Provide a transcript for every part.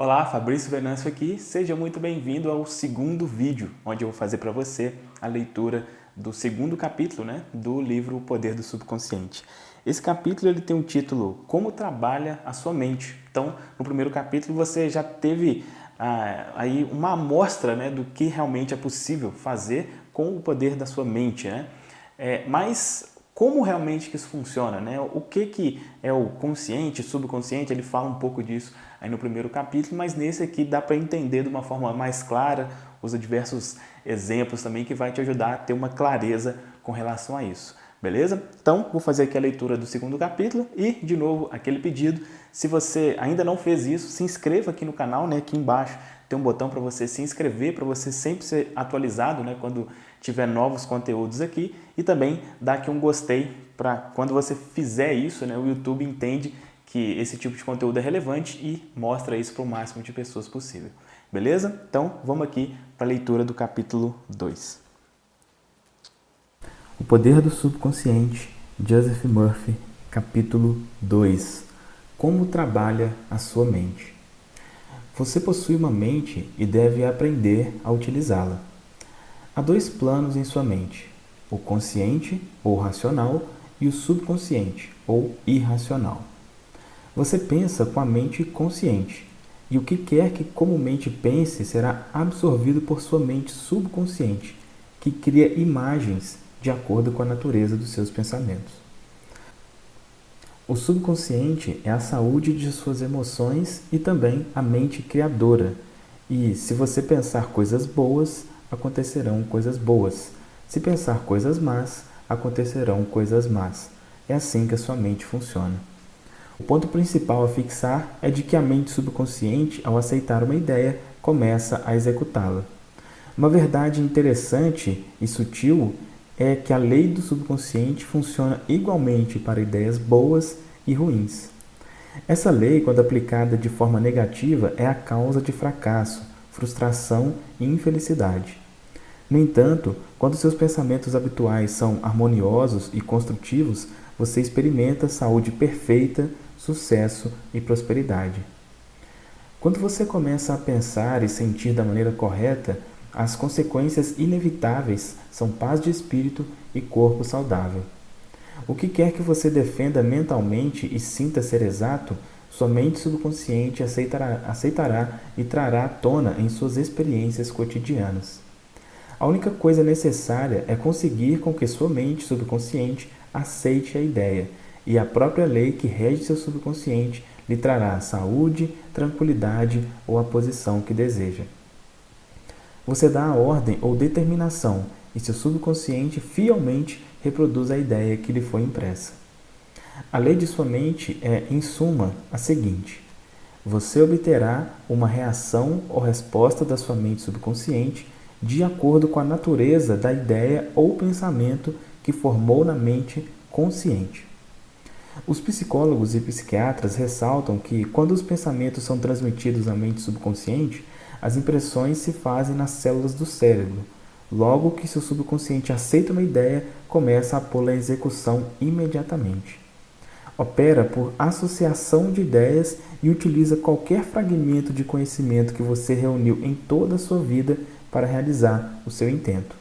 Olá, Fabrício Venâncio aqui. Seja muito bem-vindo ao segundo vídeo, onde eu vou fazer para você a leitura do segundo capítulo né, do livro O Poder do Subconsciente. Esse capítulo ele tem o um título Como Trabalha a Sua Mente. Então, no primeiro capítulo você já teve ah, aí uma amostra né, do que realmente é possível fazer com o poder da sua mente. Né? É, mas como realmente que isso funciona, né? O que, que é o consciente, subconsciente, ele fala um pouco disso aí no primeiro capítulo, mas nesse aqui dá para entender de uma forma mais clara, usa diversos exemplos também que vai te ajudar a ter uma clareza com relação a isso. Beleza? Então, vou fazer aqui a leitura do segundo capítulo e, de novo, aquele pedido. Se você ainda não fez isso, se inscreva aqui no canal, né? aqui embaixo tem um botão para você se inscrever, para você sempre ser atualizado né, quando tiver novos conteúdos aqui e também dá aqui um gostei para quando você fizer isso, né, o YouTube entende que esse tipo de conteúdo é relevante e mostra isso para o máximo de pessoas possível. Beleza? Então vamos aqui para a leitura do capítulo 2. O Poder do Subconsciente, Joseph Murphy, capítulo 2. Como trabalha a sua mente? Você possui uma mente e deve aprender a utilizá-la. Há dois planos em sua mente, o consciente ou racional e o subconsciente ou irracional. Você pensa com a mente consciente e o que quer que comumente pense será absorvido por sua mente subconsciente, que cria imagens de acordo com a natureza dos seus pensamentos. O subconsciente é a saúde de suas emoções e também a mente criadora. E se você pensar coisas boas, acontecerão coisas boas. Se pensar coisas más, acontecerão coisas más. É assim que a sua mente funciona. O ponto principal a fixar é de que a mente subconsciente, ao aceitar uma ideia, começa a executá-la. Uma verdade interessante e sutil é que a lei do subconsciente funciona igualmente para ideias boas e ruins. Essa lei, quando aplicada de forma negativa, é a causa de fracasso, frustração e infelicidade. No entanto, quando seus pensamentos habituais são harmoniosos e construtivos, você experimenta saúde perfeita, sucesso e prosperidade. Quando você começa a pensar e sentir da maneira correta, as consequências inevitáveis são paz de espírito e corpo saudável. O que quer que você defenda mentalmente e sinta ser exato, sua mente subconsciente aceitará, aceitará e trará à tona em suas experiências cotidianas. A única coisa necessária é conseguir com que sua mente subconsciente aceite a ideia, e a própria lei que rege seu subconsciente lhe trará saúde, tranquilidade ou a posição que deseja. Você dá a ordem ou determinação e seu subconsciente fielmente reproduz a ideia que lhe foi impressa. A lei de sua mente é, em suma, a seguinte. Você obterá uma reação ou resposta da sua mente subconsciente de acordo com a natureza da ideia ou pensamento que formou na mente consciente. Os psicólogos e psiquiatras ressaltam que, quando os pensamentos são transmitidos na mente subconsciente, as impressões se fazem nas células do cérebro. Logo que seu subconsciente aceita uma ideia, começa a pô-la em execução imediatamente. Opera por associação de ideias e utiliza qualquer fragmento de conhecimento que você reuniu em toda a sua vida para realizar o seu intento.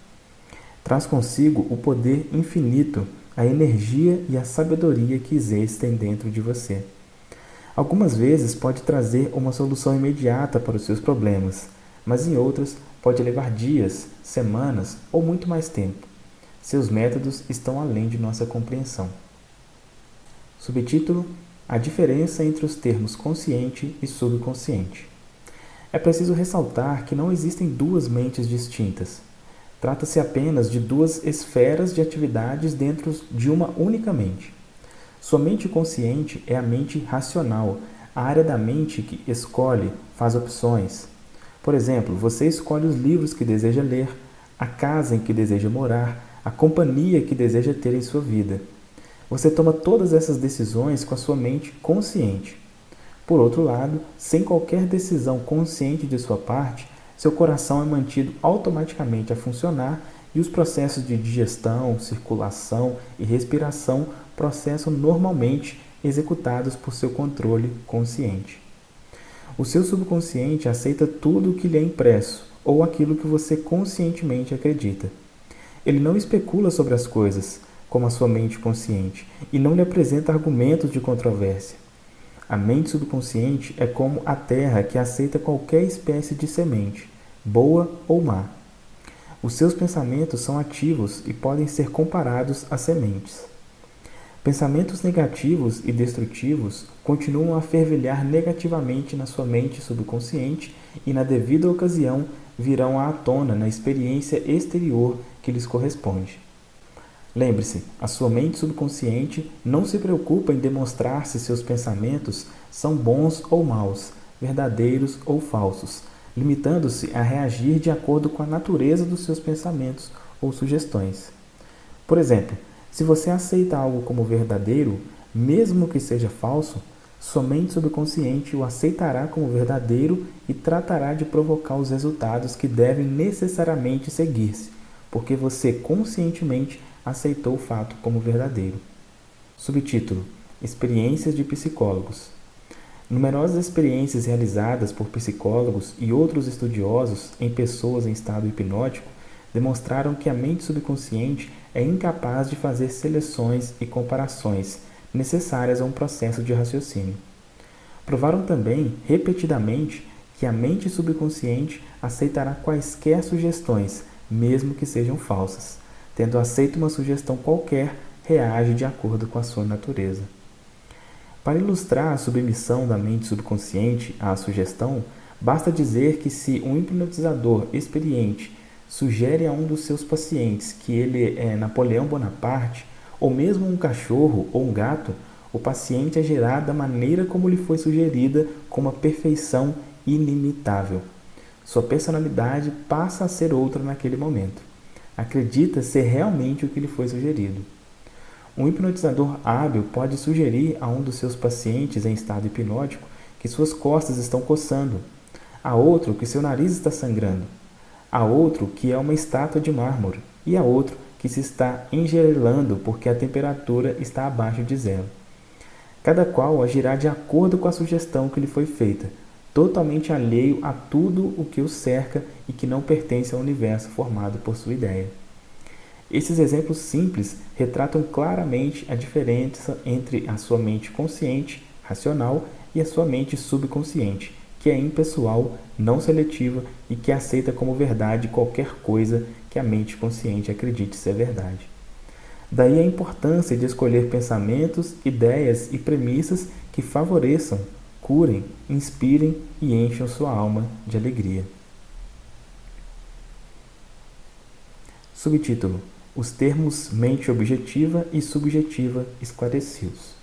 Traz consigo o poder infinito, a energia e a sabedoria que existem dentro de você. Algumas vezes pode trazer uma solução imediata para os seus problemas, mas em outras pode levar dias, semanas ou muito mais tempo. Seus métodos estão além de nossa compreensão. Subtítulo: A diferença entre os termos consciente e subconsciente. É preciso ressaltar que não existem duas mentes distintas. Trata-se apenas de duas esferas de atividades dentro de uma única mente. Sua mente consciente é a mente racional, a área da mente que escolhe, faz opções. Por exemplo, você escolhe os livros que deseja ler, a casa em que deseja morar, a companhia que deseja ter em sua vida. Você toma todas essas decisões com a sua mente consciente. Por outro lado, sem qualquer decisão consciente de sua parte, seu coração é mantido automaticamente a funcionar e os processos de digestão, circulação e respiração processam normalmente executados por seu controle consciente. O seu subconsciente aceita tudo o que lhe é impresso ou aquilo que você conscientemente acredita. Ele não especula sobre as coisas, como a sua mente consciente, e não lhe apresenta argumentos de controvérsia. A mente subconsciente é como a terra que aceita qualquer espécie de semente, boa ou má. Os seus pensamentos são ativos e podem ser comparados a sementes. Pensamentos negativos e destrutivos continuam a fervilhar negativamente na sua mente subconsciente e, na devida ocasião, virão à tona na experiência exterior que lhes corresponde. Lembre-se, a sua mente subconsciente não se preocupa em demonstrar se seus pensamentos são bons ou maus, verdadeiros ou falsos, limitando-se a reagir de acordo com a natureza dos seus pensamentos ou sugestões. Por exemplo, se você aceita algo como verdadeiro, mesmo que seja falso, sua mente subconsciente o aceitará como verdadeiro e tratará de provocar os resultados que devem necessariamente seguir-se, porque você conscientemente aceitou o fato como verdadeiro. Subtítulo: Experiências de psicólogos. Numerosas experiências realizadas por psicólogos e outros estudiosos em pessoas em estado hipnótico demonstraram que a mente subconsciente é incapaz de fazer seleções e comparações necessárias a um processo de raciocínio. Provaram também, repetidamente, que a mente subconsciente aceitará quaisquer sugestões, mesmo que sejam falsas, tendo aceito uma sugestão qualquer, reage de acordo com a sua natureza. Para ilustrar a submissão da mente subconsciente à sugestão, basta dizer que se um hipnotizador experiente sugere a um dos seus pacientes que ele é Napoleão Bonaparte, ou mesmo um cachorro ou um gato, o paciente agirá da maneira como lhe foi sugerida com uma perfeição inimitável. Sua personalidade passa a ser outra naquele momento acredita ser realmente o que lhe foi sugerido. Um hipnotizador hábil pode sugerir a um dos seus pacientes em estado hipnótico que suas costas estão coçando, a outro que seu nariz está sangrando, a outro que é uma estátua de mármore e a outro que se está engelando porque a temperatura está abaixo de zero. Cada qual agirá de acordo com a sugestão que lhe foi feita, totalmente alheio a tudo o que o cerca e que não pertence ao universo formado por sua ideia. Esses exemplos simples retratam claramente a diferença entre a sua mente consciente, racional, e a sua mente subconsciente, que é impessoal, não seletiva e que aceita como verdade qualquer coisa que a mente consciente acredite ser verdade. Daí a importância de escolher pensamentos, ideias e premissas que favoreçam curem, inspirem e encham sua alma de alegria. Subtítulo: Os termos mente objetiva e subjetiva esclarecidos.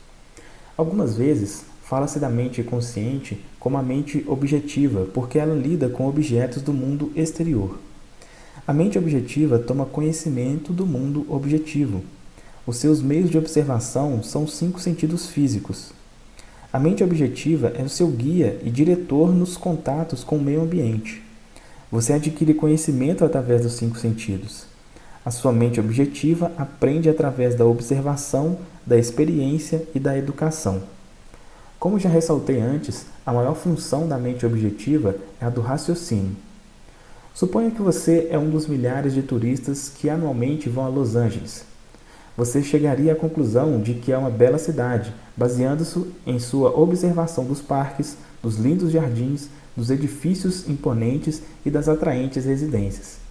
Algumas vezes fala-se da mente consciente como a mente objetiva, porque ela lida com objetos do mundo exterior. A mente objetiva toma conhecimento do mundo objetivo. Os seus meios de observação são os cinco sentidos físicos, a mente objetiva é o seu guia e diretor nos contatos com o meio ambiente. Você adquire conhecimento através dos cinco sentidos. A sua mente objetiva aprende através da observação, da experiência e da educação. Como já ressaltei antes, a maior função da mente objetiva é a do raciocínio. Suponha que você é um dos milhares de turistas que anualmente vão a Los Angeles você chegaria à conclusão de que é uma bela cidade, baseando-se em sua observação dos parques, dos lindos jardins, dos edifícios imponentes e das atraentes residências.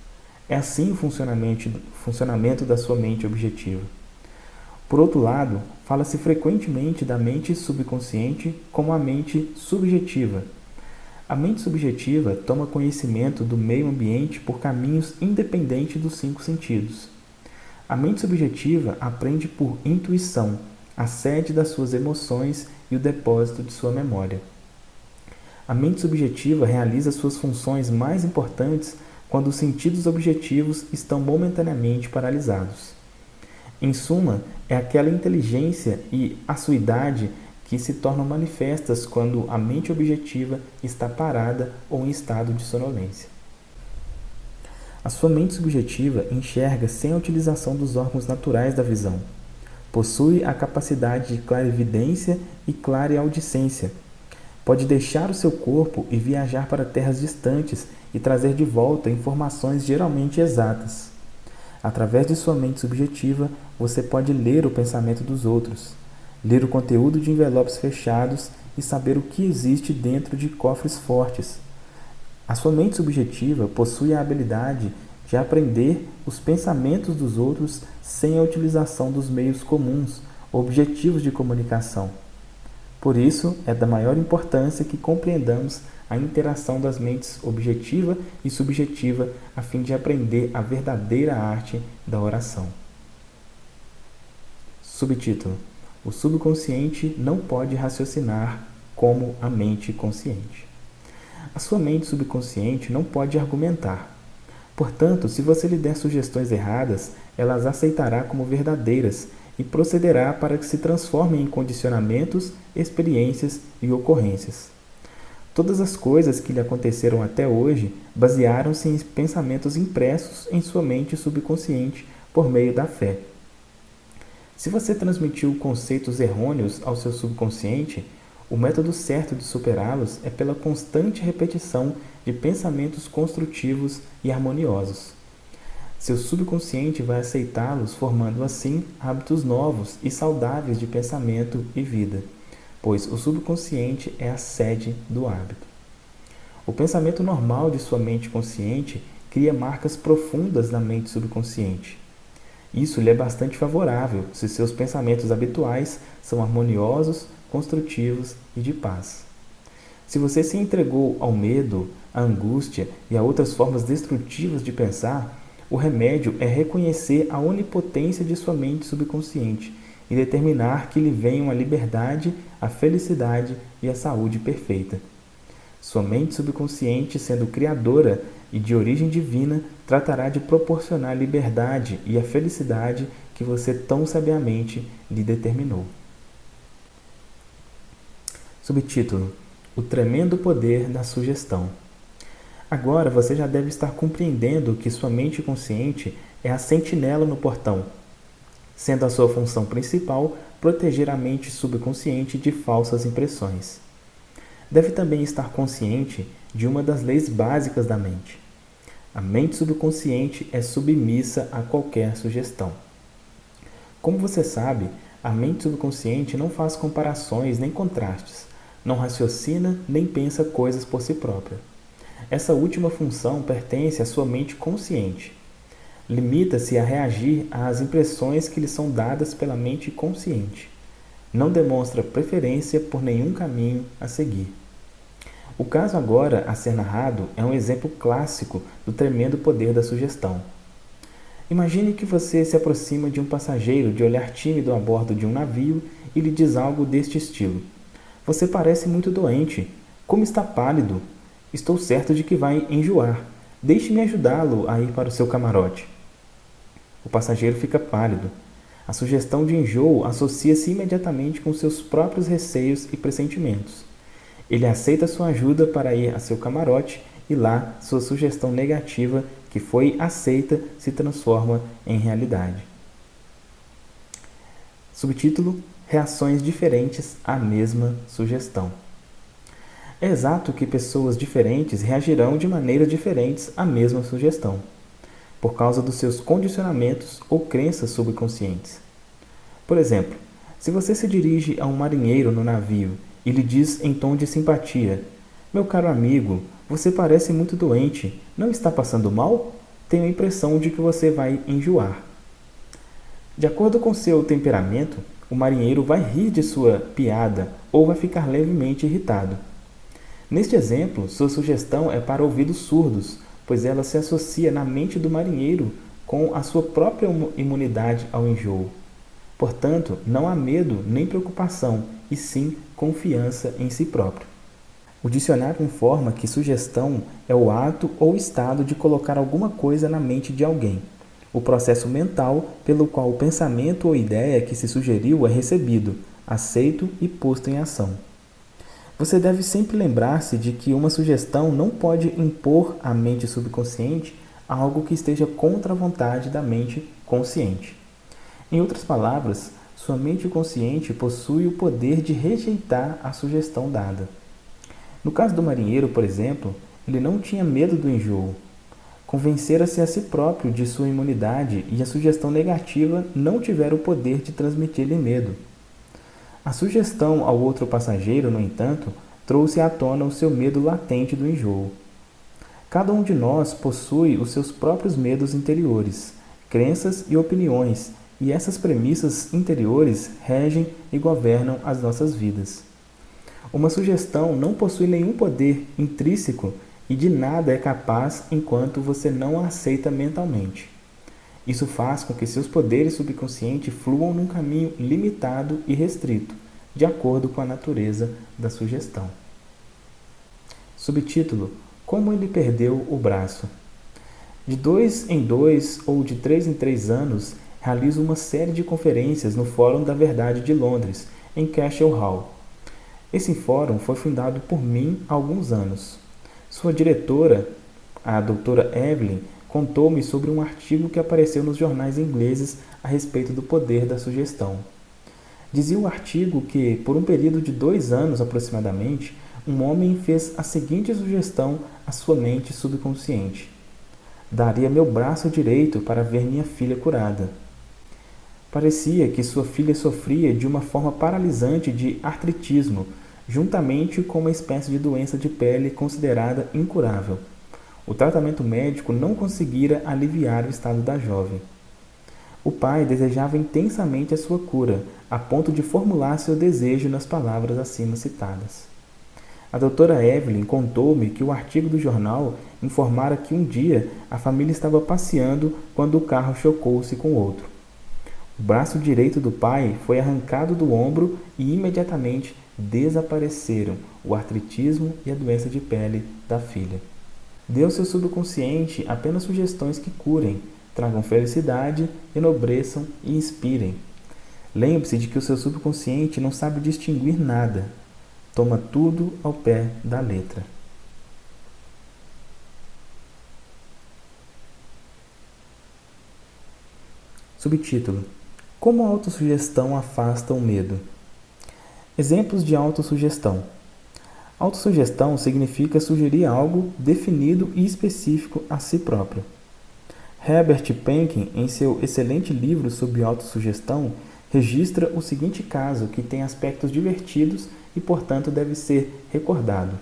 É assim o funcionamento, funcionamento da sua mente objetiva. Por outro lado, fala-se frequentemente da mente subconsciente como a mente subjetiva. A mente subjetiva toma conhecimento do meio ambiente por caminhos independentes dos cinco sentidos. A mente subjetiva aprende por intuição, a sede das suas emoções e o depósito de sua memória. A mente subjetiva realiza suas funções mais importantes quando os sentidos objetivos estão momentaneamente paralisados. Em suma, é aquela inteligência e acuidade que se tornam manifestas quando a mente objetiva está parada ou em estado de sonolência. A sua mente subjetiva enxerga sem a utilização dos órgãos naturais da visão. Possui a capacidade de clarividência e clareaudicência. Pode deixar o seu corpo e viajar para terras distantes e trazer de volta informações geralmente exatas. Através de sua mente subjetiva, você pode ler o pensamento dos outros, ler o conteúdo de envelopes fechados e saber o que existe dentro de cofres fortes. A sua mente subjetiva possui a habilidade de aprender os pensamentos dos outros sem a utilização dos meios comuns, objetivos de comunicação. Por isso, é da maior importância que compreendamos a interação das mentes objetiva e subjetiva a fim de aprender a verdadeira arte da oração. Subtítulo: O subconsciente não pode raciocinar como a mente consciente. A sua mente subconsciente não pode argumentar. Portanto, se você lhe der sugestões erradas, ela as aceitará como verdadeiras e procederá para que se transformem em condicionamentos, experiências e ocorrências. Todas as coisas que lhe aconteceram até hoje basearam-se em pensamentos impressos em sua mente subconsciente por meio da fé. Se você transmitiu conceitos errôneos ao seu subconsciente, o método certo de superá-los é pela constante repetição de pensamentos construtivos e harmoniosos. Seu subconsciente vai aceitá-los, formando assim hábitos novos e saudáveis de pensamento e vida pois o subconsciente é a sede do hábito. O pensamento normal de sua mente consciente cria marcas profundas na mente subconsciente. Isso lhe é bastante favorável se seus pensamentos habituais são harmoniosos, construtivos e de paz. Se você se entregou ao medo, à angústia e a outras formas destrutivas de pensar, o remédio é reconhecer a onipotência de sua mente subconsciente e determinar que lhe venham a liberdade, a felicidade e a saúde perfeita. Sua mente subconsciente, sendo criadora e de origem divina, tratará de proporcionar a liberdade e a felicidade que você tão sabiamente lhe determinou. Subtítulo: O tremendo poder da sugestão. Agora você já deve estar compreendendo que sua mente consciente é a sentinela no portão sendo a sua função principal proteger a mente subconsciente de falsas impressões. Deve também estar consciente de uma das leis básicas da mente. A mente subconsciente é submissa a qualquer sugestão. Como você sabe, a mente subconsciente não faz comparações nem contrastes, não raciocina nem pensa coisas por si própria. Essa última função pertence à sua mente consciente limita-se a reagir às impressões que lhe são dadas pela mente consciente. Não demonstra preferência por nenhum caminho a seguir. O caso agora a ser narrado é um exemplo clássico do tremendo poder da sugestão. Imagine que você se aproxima de um passageiro de olhar tímido a bordo de um navio e lhe diz algo deste estilo. Você parece muito doente. Como está pálido? Estou certo de que vai enjoar. Deixe-me ajudá-lo a ir para o seu camarote. O passageiro fica pálido. A sugestão de enjoo associa-se imediatamente com seus próprios receios e pressentimentos. Ele aceita sua ajuda para ir a seu camarote e lá sua sugestão negativa, que foi aceita, se transforma em realidade. Subtítulo: Reações diferentes à mesma sugestão. É exato que pessoas diferentes reagirão de maneiras diferentes à mesma sugestão por causa dos seus condicionamentos ou crenças subconscientes. Por exemplo, se você se dirige a um marinheiro no navio e lhe diz em tom de simpatia: Meu caro amigo, você parece muito doente, não está passando mal? Tenho a impressão de que você vai enjoar. De acordo com seu temperamento, o marinheiro vai rir de sua piada ou vai ficar levemente irritado. Neste exemplo, sua sugestão é para ouvidos surdos, pois ela se associa na mente do marinheiro com a sua própria imunidade ao enjoo. Portanto, não há medo nem preocupação, e sim confiança em si próprio. O dicionário informa que sugestão é o ato ou estado de colocar alguma coisa na mente de alguém, o processo mental pelo qual o pensamento ou ideia que se sugeriu é recebido, aceito e posto em ação. Você deve sempre lembrar-se de que uma sugestão não pode impor à mente subconsciente algo que esteja contra a vontade da mente consciente. Em outras palavras, sua mente consciente possui o poder de rejeitar a sugestão dada. No caso do marinheiro, por exemplo, ele não tinha medo do enjoo. Convencera-se a si próprio de sua imunidade e a sugestão negativa não tivera o poder de transmitir-lhe medo. A sugestão ao outro passageiro, no entanto, trouxe à tona o seu medo latente do enjoo. Cada um de nós possui os seus próprios medos interiores, crenças e opiniões, e essas premissas interiores regem e governam as nossas vidas. Uma sugestão não possui nenhum poder intrínseco e de nada é capaz enquanto você não a aceita mentalmente. Isso faz com que seus poderes subconscientes fluam num caminho limitado e restrito, de acordo com a natureza da sugestão. Subtítulo: Como ele perdeu o braço. De dois em dois ou de três em três anos, realizo uma série de conferências no Fórum da Verdade de Londres, em Cashel Hall. Esse fórum foi fundado por mim há alguns anos. Sua diretora, a doutora Evelyn, contou-me sobre um artigo que apareceu nos jornais ingleses a respeito do poder da sugestão. Dizia o artigo que, por um período de dois anos aproximadamente, um homem fez a seguinte sugestão à sua mente subconsciente: Daria meu braço direito para ver minha filha curada. Parecia que sua filha sofria de uma forma paralisante de artritismo, juntamente com uma espécie de doença de pele considerada incurável. O tratamento médico não conseguira aliviar o estado da jovem. O pai desejava intensamente a sua cura, a ponto de formular seu desejo nas palavras acima citadas. A doutora Evelyn contou-me que o artigo do jornal informara que um dia a família estava passeando quando o carro chocou-se com outro. O braço direito do pai foi arrancado do ombro e imediatamente desapareceram o artritismo e a doença de pele da filha. Dê ao seu subconsciente apenas sugestões que curem, tragam felicidade, enobreçam e inspirem. Lembre-se de que o seu subconsciente não sabe distinguir nada. Toma tudo ao pé da letra. Subtítulo: Como a autossugestão afasta o medo? Exemplos de autossugestão. Autossugestão significa sugerir algo definido e específico a si próprio. Herbert Penkin, em seu excelente livro sobre autossugestão, registra o seguinte caso que tem aspectos divertidos e, portanto, deve ser recordado.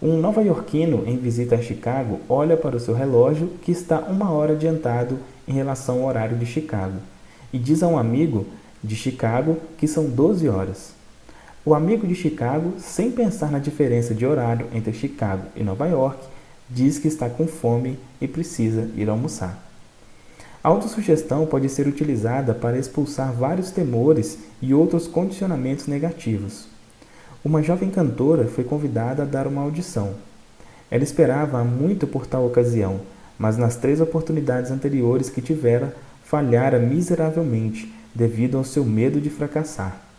Um nova-iorquino em visita a Chicago olha para o seu relógio que está uma hora adiantado em relação ao horário de Chicago e diz a um amigo de Chicago que são 12 horas. O amigo de Chicago, sem pensar na diferença de horário entre Chicago e Nova York, diz que está com fome e precisa ir almoçar. A autossugestão pode ser utilizada para expulsar vários temores e outros condicionamentos negativos. Uma jovem cantora foi convidada a dar uma audição. Ela esperava muito por tal ocasião, mas nas três oportunidades anteriores que tivera, falhara miseravelmente devido ao seu medo de fracassar.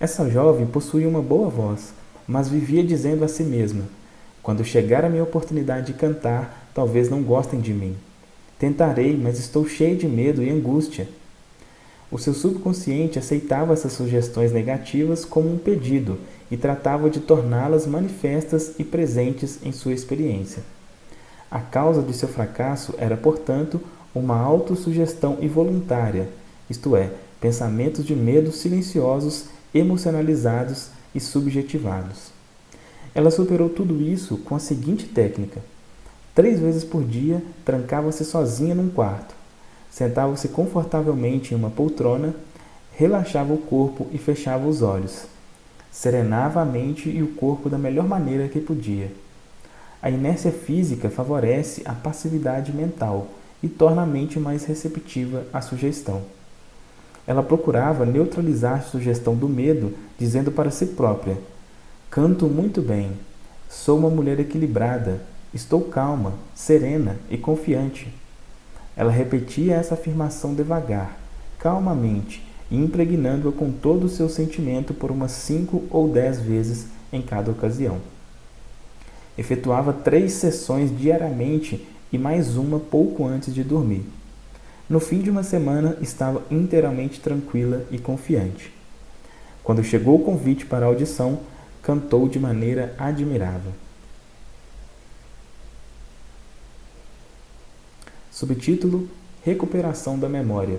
Essa jovem possuía uma boa voz, mas vivia dizendo a si mesma: Quando chegar a minha oportunidade de cantar, talvez não gostem de mim. Tentarei, mas estou cheio de medo e angústia. O seu subconsciente aceitava essas sugestões negativas como um pedido e tratava de torná-las manifestas e presentes em sua experiência. A causa de seu fracasso era, portanto, uma autossugestão involuntária, isto é, pensamentos de medo silenciosos emocionalizados e subjetivados. Ela superou tudo isso com a seguinte técnica. Três vezes por dia, trancava-se sozinha num quarto, sentava-se confortavelmente em uma poltrona, relaxava o corpo e fechava os olhos. Serenava a mente e o corpo da melhor maneira que podia. A inércia física favorece a passividade mental e torna a mente mais receptiva à sugestão. Ela procurava neutralizar a sugestão do medo, dizendo para si própria: Canto muito bem, sou uma mulher equilibrada, estou calma, serena e confiante. Ela repetia essa afirmação devagar, calmamente, e impregnando-a com todo o seu sentimento por umas cinco ou dez vezes em cada ocasião. Efetuava três sessões diariamente e mais uma pouco antes de dormir. No fim de uma semana, estava inteiramente tranquila e confiante. Quando chegou o convite para a audição, cantou de maneira admirável. Subtítulo: Recuperação da memória.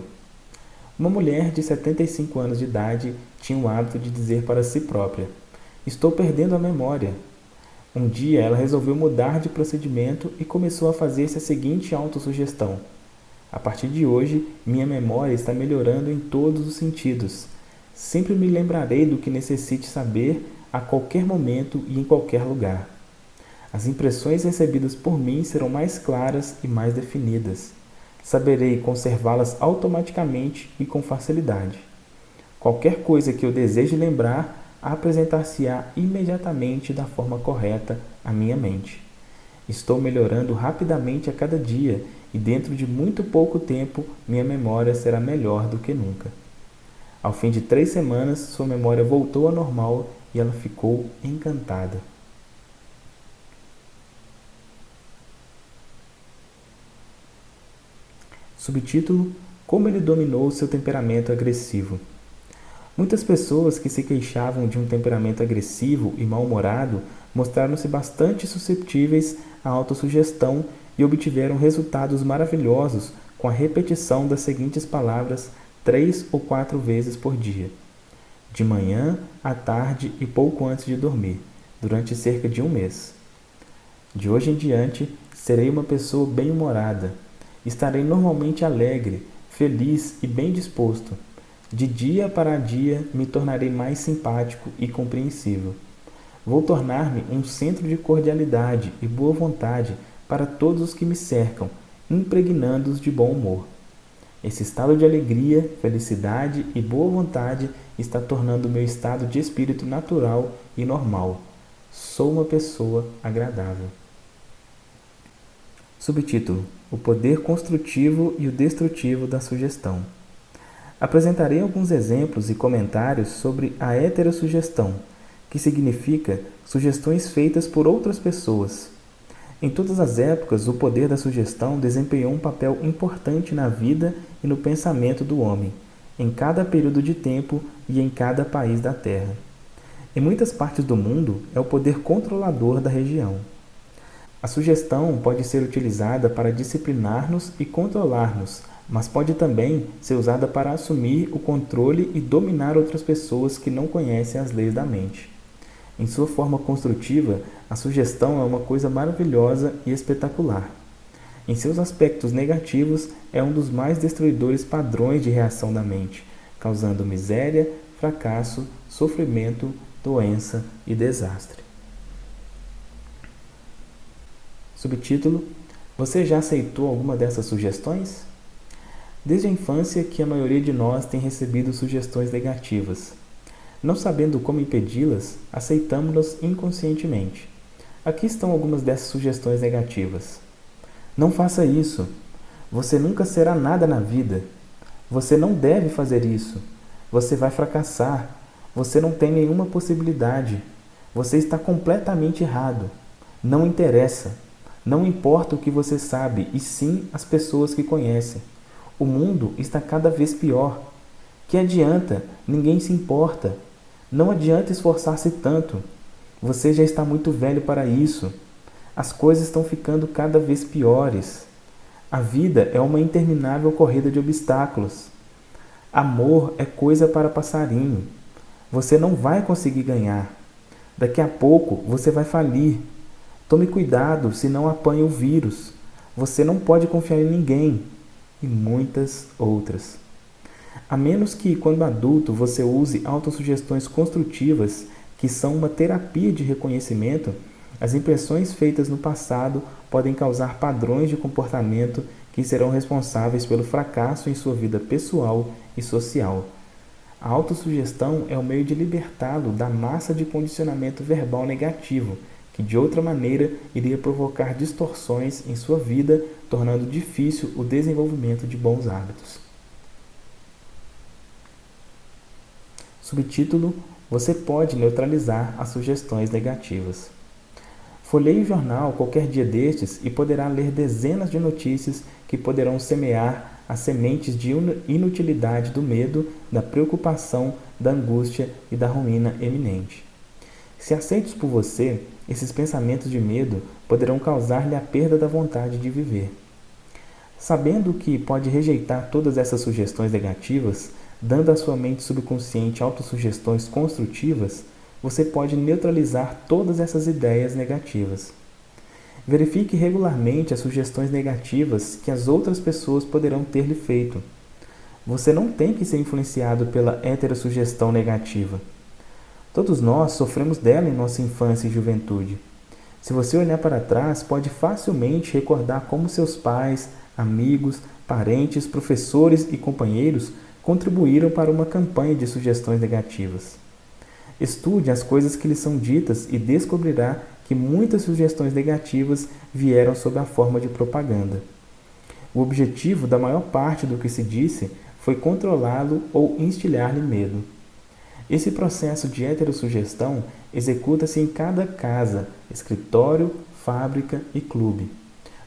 Uma mulher de 75 anos de idade tinha o hábito de dizer para si própria: Estou perdendo a memória. Um dia ela resolveu mudar de procedimento e começou a fazer-se a seguinte autossugestão: A partir de hoje, minha memória está melhorando em todos os sentidos. Sempre me lembrarei do que necessite saber a qualquer momento e em qualquer lugar. As impressões recebidas por mim serão mais claras e mais definidas saberei conservá-las automaticamente e com facilidade. Qualquer coisa que eu deseje lembrar, apresentar-se-á imediatamente da forma correta à minha mente. Estou melhorando rapidamente a cada dia e dentro de muito pouco tempo minha memória será melhor do que nunca. Ao fim de três semanas, sua memória voltou ao normal e ela ficou encantada. Subtítulo: Como ele dominou seu temperamento agressivo. Muitas pessoas que se queixavam de um temperamento agressivo e mal-humorado mostraram-se bastante susceptíveis à autossugestão e obtiveram resultados maravilhosos com a repetição das seguintes palavras três ou quatro vezes por dia, de manhã, à tarde e pouco antes de dormir, durante cerca de um mês. De hoje em diante, serei uma pessoa bem-humorada, estarei normalmente alegre, feliz e bem disposto. De dia para dia me tornarei mais simpático e compreensível. Vou tornar-me um centro de cordialidade e boa vontade para todos os que me cercam, impregnando-os de bom humor. Esse estado de alegria, felicidade e boa vontade está tornando o meu estado de espírito natural e normal. Sou uma pessoa agradável. Subtítulo: O poder construtivo e o destrutivo da sugestão. Apresentarei alguns exemplos e comentários sobre a heterossugestão, que significa sugestões feitas por outras pessoas. Em todas as épocas, o poder da sugestão desempenhou um papel importante na vida e no pensamento do homem, em cada período de tempo e em cada país da Terra. Em muitas partes do mundo, é o poder controlador da região. A sugestão pode ser utilizada para disciplinar-nos e controlar-nos, mas pode também ser usada para assumir o controle e dominar outras pessoas que não conhecem as leis da mente. Em sua forma construtiva, a sugestão é uma coisa maravilhosa e espetacular. Em seus aspectos negativos, é um dos mais destruidores padrões de reação da mente, causando miséria, fracasso, sofrimento, doença e desastre. Subtítulo: Você já aceitou alguma dessas sugestões? Desde a infância que a maioria de nós tem recebido sugestões negativas. Não sabendo como impedi-las, aceitamos-las inconscientemente. Aqui estão algumas dessas sugestões negativas. Não faça isso. Você nunca será nada na vida. Você não deve fazer isso. Você vai fracassar. Você não tem nenhuma possibilidade. Você está completamente errado. Não interessa. Não importa o que você sabe, e sim as pessoas que conhecem. O mundo está cada vez pior. Que adianta? Ninguém se importa. Não adianta esforçar-se tanto. Você já está muito velho para isso. As coisas estão ficando cada vez piores. A vida é uma interminável corrida de obstáculos. Amor é coisa para passarinho. Você não vai conseguir ganhar. Daqui a pouco você vai falir. Tome cuidado, senão apanha o vírus. Você não pode confiar em ninguém. E muitas outras. A menos que, quando adulto, você use autossugestões construtivas, que são uma terapia de reconhecimento, as impressões feitas no passado podem causar padrões de comportamento que serão responsáveis pelo fracasso em sua vida pessoal e social. A autossugestão é o meio de libertá-lo da massa de condicionamento verbal negativo que de outra maneira iria provocar distorções em sua vida, tornando difícil o desenvolvimento de bons hábitos. Subtítulo: Você pode neutralizar as sugestões negativas. Folheie o jornal qualquer dia destes e poderá ler dezenas de notícias que poderão semear as sementes de inutilidade do medo, da preocupação, da angústia e da ruína eminente. Se aceitos por você, esses pensamentos de medo poderão causar-lhe a perda da vontade de viver. Sabendo que pode rejeitar todas essas sugestões negativas, dando à sua mente subconsciente autossugestões construtivas, você pode neutralizar todas essas ideias negativas. Verifique regularmente as sugestões negativas que as outras pessoas poderão ter lhe feito. Você não tem que ser influenciado pela heterossugestão negativa. Todos nós sofremos dela em nossa infância e juventude. Se você olhar para trás, pode facilmente recordar como seus pais, amigos, parentes, professores e companheiros contribuíram para uma campanha de sugestões negativas. Estude as coisas que lhe são ditas e descobrirá que muitas sugestões negativas vieram sob a forma de propaganda. O objetivo da maior parte do que se disse foi controlá-lo ou instilhar-lhe medo. Esse processo de heterossugestão executa-se em cada casa, escritório, fábrica e clube.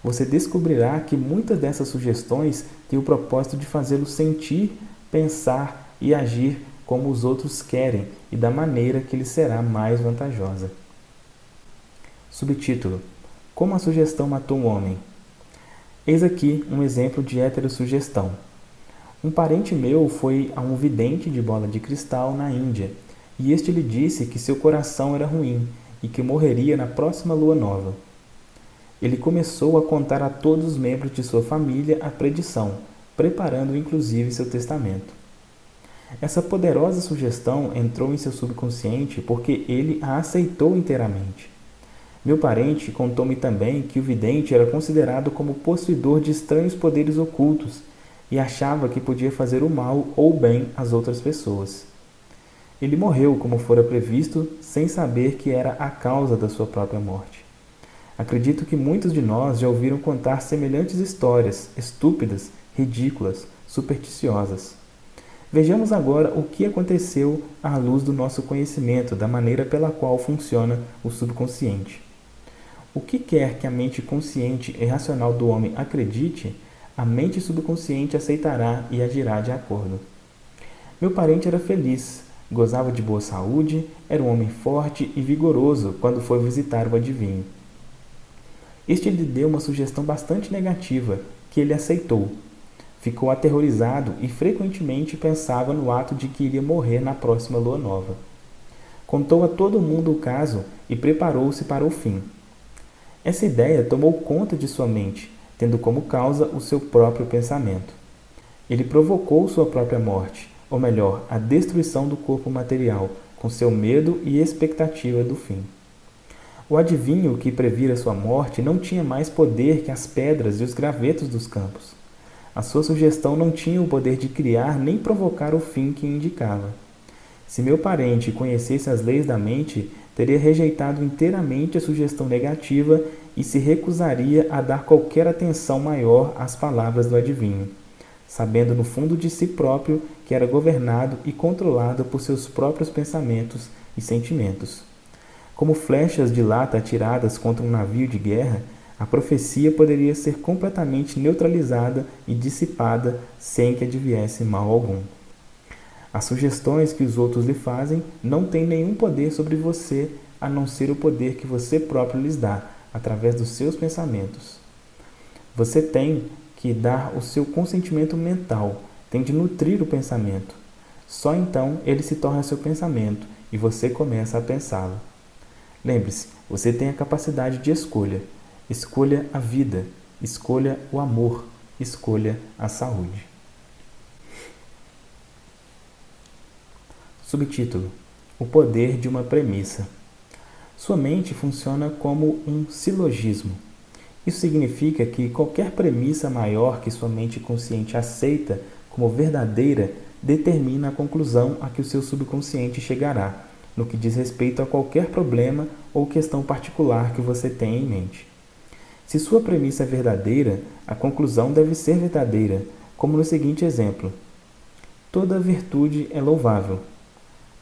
Você descobrirá que muitas dessas sugestões têm o propósito de fazê-lo sentir, pensar e agir como os outros querem e da maneira que lhe será mais vantajosa. Subtítulo: Como a sugestão matou um homem. Eis aqui um exemplo de heterossugestão. Um parente meu foi a um vidente de bola de cristal na Índia, e este lhe disse que seu coração era ruim e que morreria na próxima lua nova. Ele começou a contar a todos os membros de sua família a predição, preparando inclusive seu testamento. Essa poderosa sugestão entrou em seu subconsciente porque ele a aceitou inteiramente. Meu parente contou-me também que o vidente era considerado como possuidor de estranhos poderes ocultos e achava que podia fazer o mal ou bem às outras pessoas. Ele morreu como fora previsto, sem saber que era a causa da sua própria morte. Acredito que muitos de nós já ouviram contar semelhantes histórias, estúpidas, ridículas, supersticiosas. Vejamos agora o que aconteceu à luz do nosso conhecimento da maneira pela qual funciona o subconsciente. O que quer que a mente consciente e racional do homem acredite, a mente subconsciente aceitará e agirá de acordo. Meu parente era feliz, gozava de boa saúde, era um homem forte e vigoroso quando foi visitar o adivinho. Este lhe deu uma sugestão bastante negativa, que ele aceitou, Ficou aterrorizado e frequentemente pensava no ato de que iria morrer na próxima lua nova. Contou a todo mundo o caso e preparou-se para o fim. Essa ideia tomou conta de sua mente, tendo como causa o seu próprio pensamento. Ele provocou sua própria morte, ou melhor, a destruição do corpo material, com seu medo e expectativa do fim. O adivinho que previra sua morte não tinha mais poder que as pedras e os gravetos dos campos. A sua sugestão não tinha o poder de criar nem provocar o fim que indicava. Se meu parente conhecesse as leis da mente, teria rejeitado inteiramente a sugestão negativa e se recusaria a dar qualquer atenção maior às palavras do adivinho, sabendo no fundo de si próprio que era governado e controlado por seus próprios pensamentos e sentimentos. Como flechas de lata atiradas contra um navio de guerra, a profecia poderia ser completamente neutralizada e dissipada sem que adviesse mal algum. As sugestões que os outros lhe fazem não têm nenhum poder sobre você a não ser o poder que você próprio lhes dá, através dos seus pensamentos. Você tem que dar o seu consentimento mental, tem de nutrir o pensamento. Só então ele se torna seu pensamento e você começa a pensá-lo. Lembre-se, você tem a capacidade de escolha. Escolha a vida, escolha o amor, escolha a saúde. Subtítulo: O poder de uma premissa. Sua mente funciona como um silogismo. Isso significa que qualquer premissa maior que sua mente consciente aceita como verdadeira determina a conclusão a que o seu subconsciente chegará, no que diz respeito a qualquer problema ou questão particular que você tenha em mente. Se sua premissa é verdadeira, a conclusão deve ser verdadeira, como no seguinte exemplo. Toda virtude é louvável.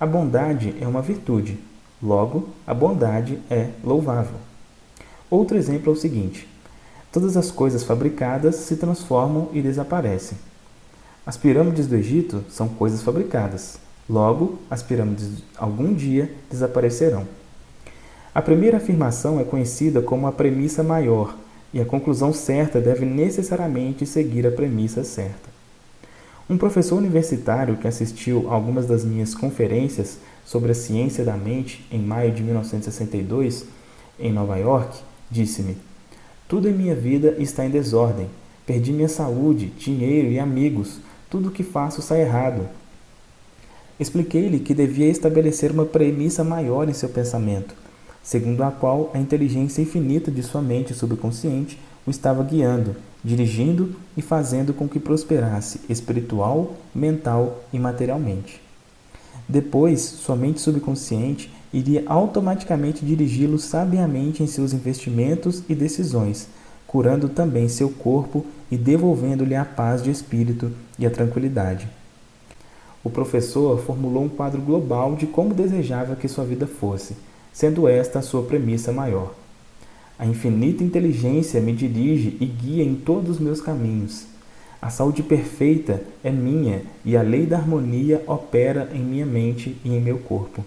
A bondade é uma virtude, logo, a bondade é louvável. Outro exemplo é o seguinte. Todas as coisas fabricadas se transformam e desaparecem. As pirâmides do Egito são coisas fabricadas. Logo, as pirâmides algum dia desaparecerão. A primeira afirmação é conhecida como a premissa maior, e a conclusão certa deve necessariamente seguir a premissa certa. Um professor universitário que assistiu a algumas das minhas conferências sobre a ciência da mente em maio de 1962, em Nova York, disse-me: Tudo em minha vida está em desordem. Perdi minha saúde, dinheiro e amigos. Tudo o que faço sai errado. Expliquei-lhe que devia estabelecer uma premissa maior em seu pensamento, segundo a qual a inteligência infinita de sua mente subconsciente o estava guiando, dirigindo e fazendo com que prosperasse espiritual, mental e materialmente. Depois, sua mente subconsciente iria automaticamente dirigi-lo sabiamente em seus investimentos e decisões, curando também seu corpo e devolvendo-lhe a paz de espírito e a tranquilidade. O professor formulou um quadro global de como desejava que sua vida fosse, sendo esta a sua premissa maior. A infinita inteligência me dirige e guia em todos os meus caminhos. A saúde perfeita é minha e a lei da harmonia opera em minha mente e em meu corpo.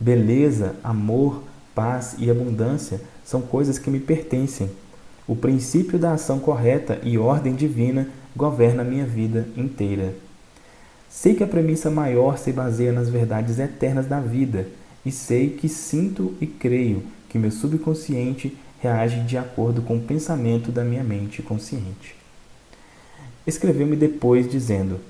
Beleza, amor, paz e abundância são coisas que me pertencem. O princípio da ação correta e ordem divina governa minha vida inteira. Sei que a premissa maior se baseia nas verdades eternas da vida, e sei que sinto e creio que meu subconsciente reage de acordo com o pensamento da minha mente consciente. Escreveu-me depois dizendo: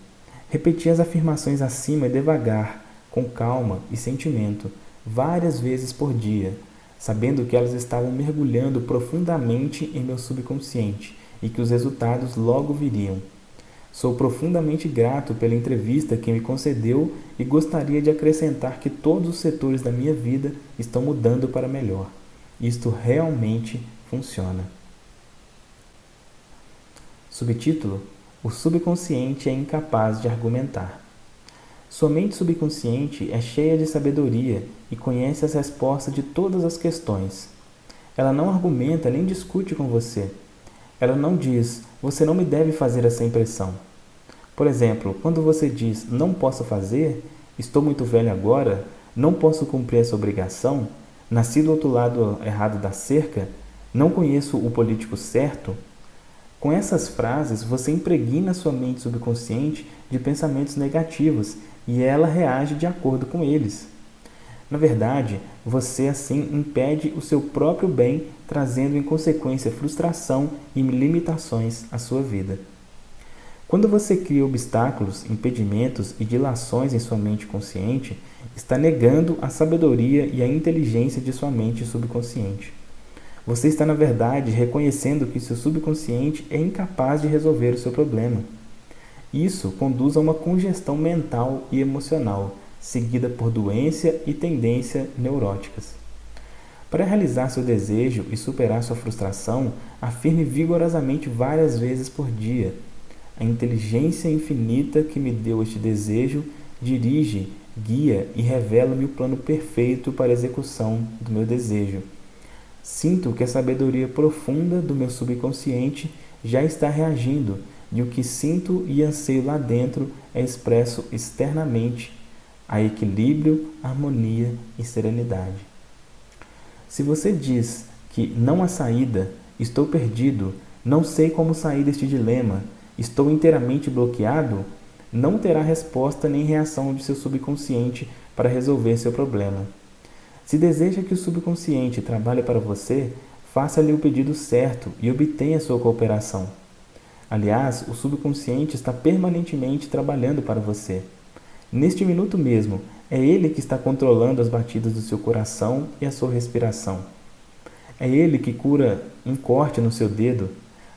Repeti as afirmações acima devagar, com calma e sentimento, várias vezes por dia, sabendo que elas estavam mergulhando profundamente em meu subconsciente e que os resultados logo viriam. Sou profundamente grato pela entrevista que me concedeu e gostaria de acrescentar que todos os setores da minha vida estão mudando para melhor. Isto realmente funciona. Subtítulo: O subconsciente é incapaz de argumentar. Sua mente subconsciente é cheia de sabedoria e conhece as respostas de todas as questões. Ela não argumenta nem discute com você. Ela não diz, você não me deve fazer essa impressão. Por exemplo, quando você diz não posso fazer, estou muito velho agora, não posso cumprir essa obrigação, nasci do outro lado errado da cerca, não conheço o político certo, com essas frases você impregna sua mente subconsciente de pensamentos negativos e ela reage de acordo com eles. Na verdade, você assim impede o seu próprio bem, trazendo em consequência frustração e limitações à sua vida. Quando você cria obstáculos, impedimentos e dilações em sua mente consciente, está negando a sabedoria e a inteligência de sua mente subconsciente. Você está, na verdade, reconhecendo que seu subconsciente é incapaz de resolver o seu problema. Isso conduz a uma congestão mental e emocional, seguida por doença e tendência neuróticas. Para realizar seu desejo e superar sua frustração, afirme vigorosamente várias vezes por dia a inteligência infinita que me deu este desejo dirige, guia e revela-me o plano perfeito para a execução do meu desejo. Sinto que a sabedoria profunda do meu subconsciente já está reagindo e o que sinto e anseio lá dentro é expresso externamente a equilíbrio, harmonia e serenidade. Se você diz que não há saída, estou perdido, não sei como sair deste dilema, estou inteiramente bloqueado, não terá resposta nem reação de seu subconsciente para resolver seu problema. Se deseja que o subconsciente trabalhe para você, faça-lhe o pedido certo e obtenha sua cooperação. Aliás, o subconsciente está permanentemente trabalhando para você. Neste minuto mesmo, é ele que está controlando as batidas do seu coração e a sua respiração. É ele que cura um corte no seu dedo,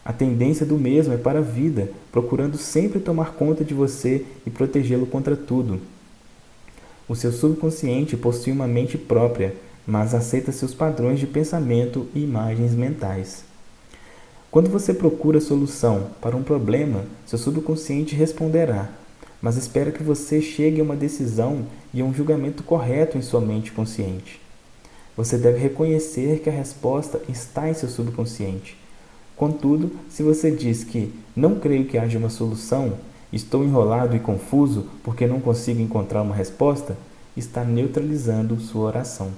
a tendência do mesmo é para a vida, procurando sempre tomar conta de você e protegê-lo contra tudo. O seu subconsciente possui uma mente própria, mas aceita seus padrões de pensamento e imagens mentais. Quando você procura solução para um problema, seu subconsciente responderá, mas espera que você chegue a uma decisão e a um julgamento correto em sua mente consciente. Você deve reconhecer que a resposta está em seu subconsciente Contudo, se você diz que não creio que haja uma solução, estou enrolado e confuso porque não consigo encontrar uma resposta, está neutralizando sua oração.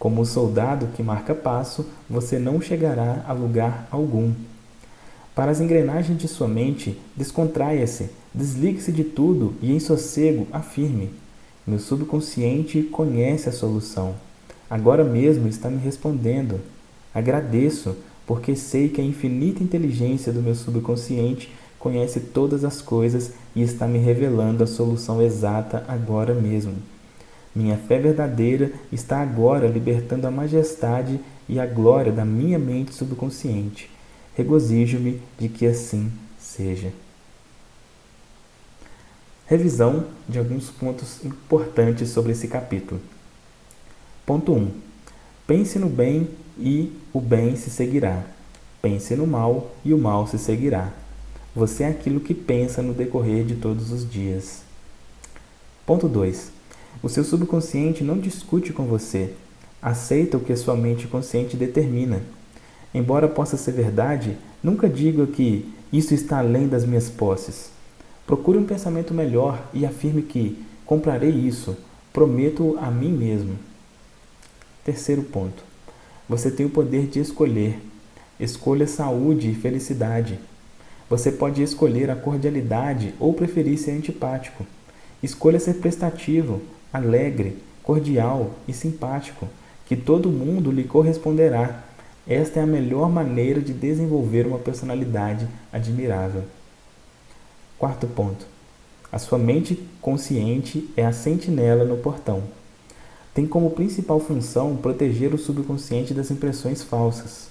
Como o soldado que marca passo, você não chegará a lugar algum. Para as engrenagens de sua mente, descontraia-se, desligue-se de tudo e em sossego afirme: Meu subconsciente conhece a solução. Agora mesmo está me respondendo. Agradeço, porque sei que a infinita inteligência do meu subconsciente conhece todas as coisas e está me revelando a solução exata agora mesmo. Minha fé verdadeira está agora libertando a majestade e a glória da minha mente subconsciente. Regozijo-me de que assim seja. Revisão de alguns pontos importantes sobre esse capítulo. Ponto 1. Pense no bem e o bem se seguirá. Pense no mal e o mal se seguirá. Você é aquilo que pensa no decorrer de todos os dias. Ponto 2. O seu subconsciente não discute com você, aceita o que a sua mente consciente determina. Embora possa ser verdade, nunca diga que isso está além das minhas posses. Procure um pensamento melhor e afirme que comprarei isso, prometo a mim mesmo. Terceiro ponto. Você tem o poder de escolher. Escolha saúde e felicidade. Você pode escolher a cordialidade ou preferir ser antipático. Escolha ser prestativo, alegre, cordial e simpático, que todo mundo lhe corresponderá. Esta é a melhor maneira de desenvolver uma personalidade admirável. Quarto ponto. A sua mente consciente é a sentinela no portão. Tem como principal função proteger o subconsciente das impressões falsas.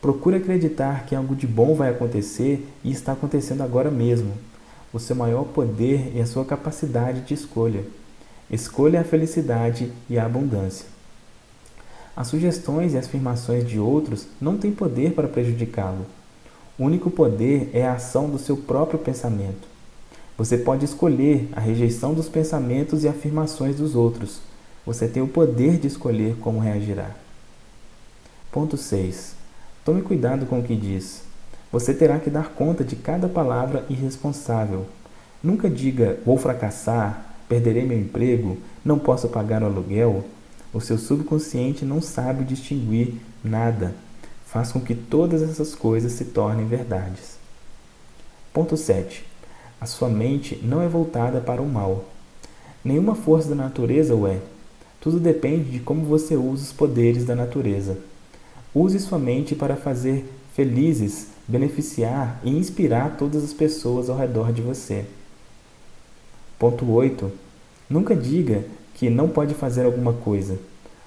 Procure acreditar que algo de bom vai acontecer e está acontecendo agora mesmo. O seu maior poder é a sua capacidade de escolha. Escolha a felicidade e a abundância. As sugestões e afirmações de outros não têm poder para prejudicá-lo. O único poder é a ação do seu próprio pensamento. Você pode escolher a rejeição dos pensamentos e afirmações dos outros. Você tem o poder de escolher como reagirá. Ponto 6. Tome cuidado com o que diz. Você terá que dar conta de cada palavra irresponsável. Nunca diga vou fracassar, Perderei meu emprego? Não posso pagar o aluguel? O seu subconsciente não sabe distinguir nada. Faz com que todas essas coisas se tornem verdades. Ponto 7. A sua mente não é voltada para o mal. Nenhuma força da natureza o é. Tudo depende de como você usa os poderes da natureza. Use sua mente para fazer felizes, beneficiar e inspirar todas as pessoas ao redor de você. Ponto 8. Nunca diga que não pode fazer alguma coisa.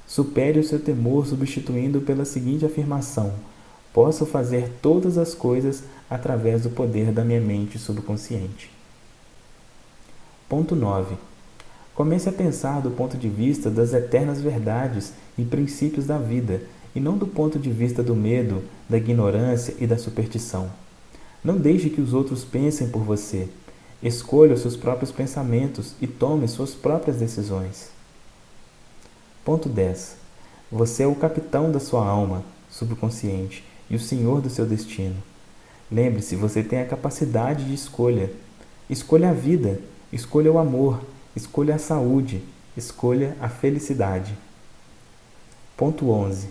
Supere o seu temor substituindo pela seguinte afirmação: Posso fazer todas as coisas através do poder da minha mente subconsciente. Ponto 9. Comece a pensar do ponto de vista das eternas verdades e princípios da vida, e não do ponto de vista do medo, da ignorância e da superstição. Não deixe que os outros pensem por você. Escolha os seus próprios pensamentos e tome suas próprias decisões. Ponto 10. Você é o capitão da sua alma subconsciente e o senhor do seu destino. Lembre-se, você tem a capacidade de escolha. Escolha a vida, escolha o amor, escolha a saúde, escolha a felicidade. Ponto 11.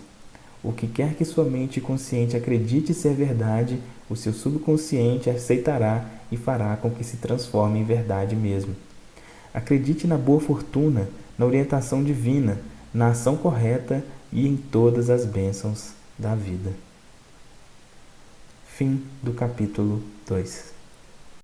O que quer que sua mente consciente acredite ser verdade, o seu subconsciente aceitará e fará com que se transforme em verdade mesmo. Acredite na boa fortuna, na orientação divina, na ação correta e em todas as bênçãos da vida. Fim do capítulo 2